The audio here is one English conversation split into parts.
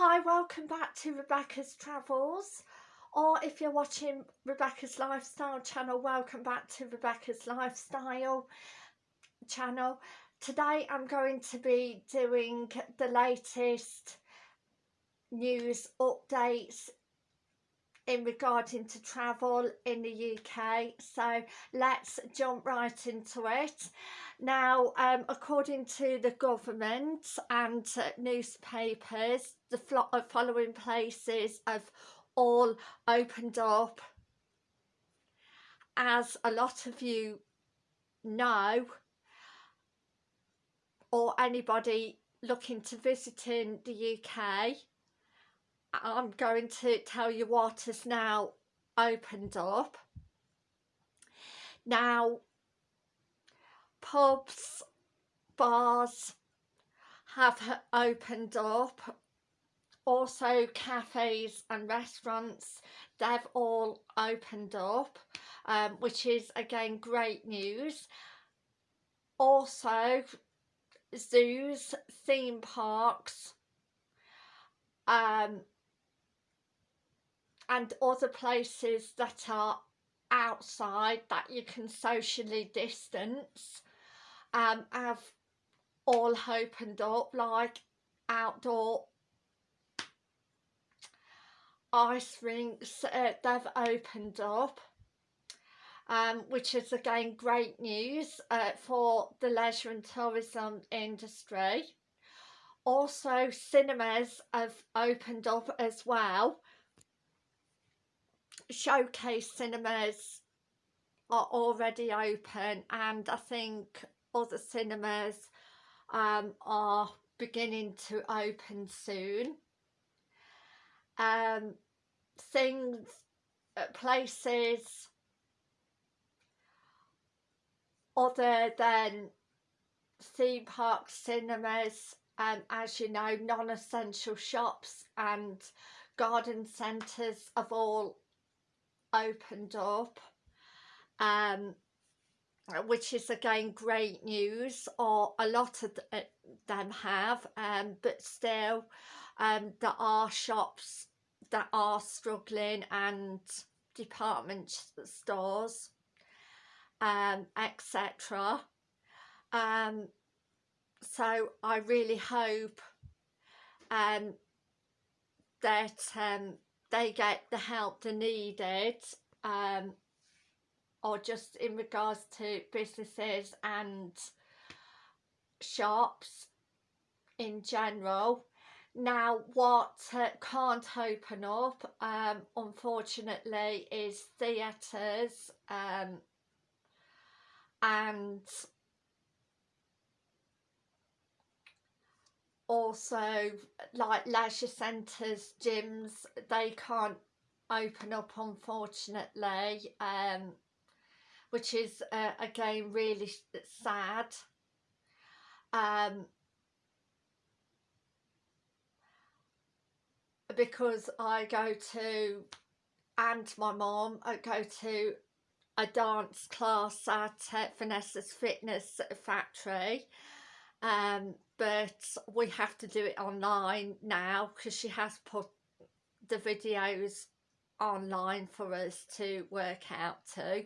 Hi, welcome back to Rebecca's Travels or if you're watching Rebecca's Lifestyle channel, welcome back to Rebecca's Lifestyle channel. Today I'm going to be doing the latest news updates in regarding to travel in the UK so let's jump right into it. Now um, according to the government and uh, newspapers the uh, following places have all opened up. As a lot of you know or anybody looking to visit in the UK I'm going to tell you what has now opened up. Now, pubs, bars have opened up. Also, cafes and restaurants, they've all opened up, um, which is again great news. Also, zoos, theme parks, um, and other places that are outside that you can socially distance um, have all opened up like outdoor ice rinks uh, they've opened up um, which is again great news uh, for the leisure and tourism industry. Also cinemas have opened up as well showcase cinemas are already open and I think other cinemas um, are beginning to open soon. Um, things, uh, places other than theme parks, cinemas, um, as you know, non-essential shops and garden centres have all opened up um, which is again great news or a lot of uh, them have um, but still um, there are shops that are struggling and department stores um, etc um, so I really hope um, that um, they get the help they needed um, or just in regards to businesses and shops in general. Now what uh, can't open up um, unfortunately is theatres um, and also like leisure centres gyms they can't open up unfortunately um, which is uh, again really sad. Um, because I go to and my mom I go to a dance class at uh, Vanessa's Fitness Factory um, but we have to do it online now because she has put the videos online for us to work out to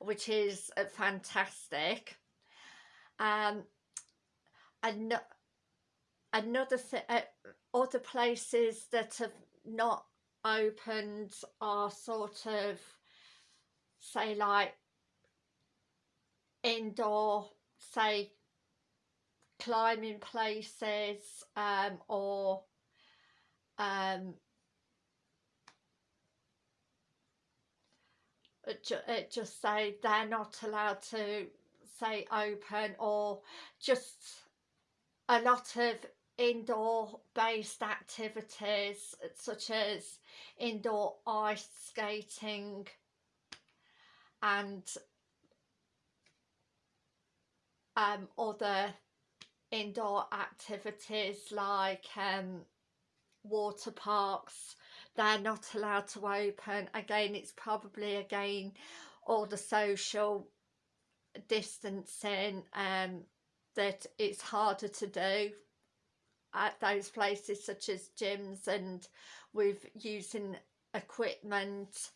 which is uh, fantastic. Um and another thing uh, other places that have not opened are sort of say like indoor say climbing places um, or um, it just say they're not allowed to say open or just a lot of indoor based activities such as indoor ice skating and um, other indoor activities like um, water parks they're not allowed to open. Again it's probably again all the social distancing um, that it's harder to do at those places such as gyms and with using equipment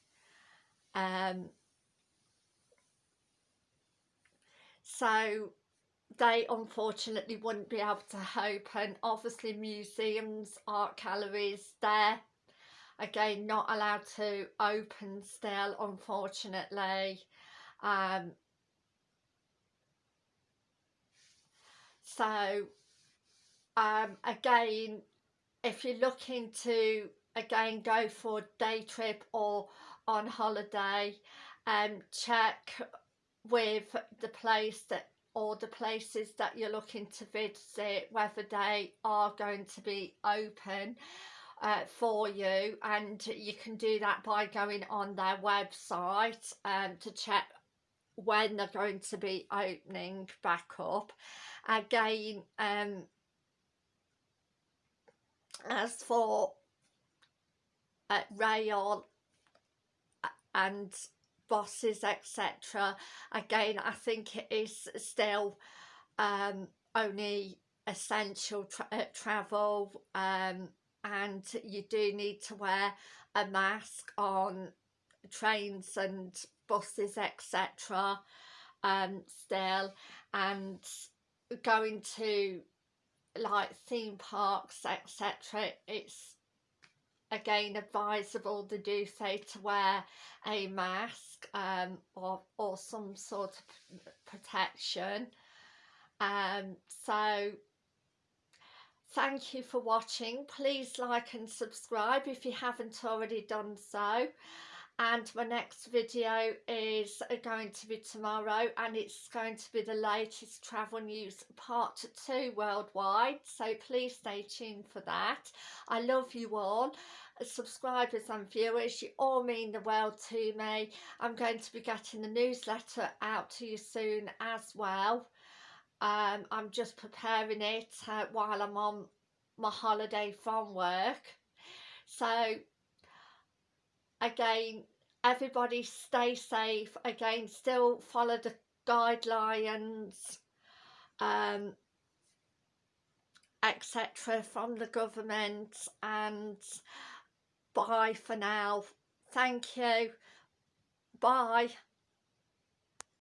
um, so they unfortunately wouldn't be able to open. Obviously museums art galleries there again not allowed to open still unfortunately. Um, so um, again if you're looking to again go for a day trip or on holiday um, check with the place that or the places that you're looking to visit whether they are going to be open uh, for you. And you can do that by going on their website um, to check when they're going to be opening back up. Again um, as for uh, rail uh, and buses etc again I think it is still um, only essential tra uh, travel um, and you do need to wear a mask on trains and buses etc um, still. And going to like theme parks etc it's again advisable to do say to wear a mask um, or, or some sort of protection. Um, so thank you for watching. Please like and subscribe if you haven't already done so and my next video is going to be tomorrow and it's going to be the latest travel news part two worldwide so please stay tuned for that. I love you all subscribers and viewers you all mean the world to me. I'm going to be getting the newsletter out to you soon as well. Um, i'm just preparing it uh, while i'm on my holiday from work. So again everybody stay safe again still follow the guidelines um, etc from the government and bye for now. Thank you. Bye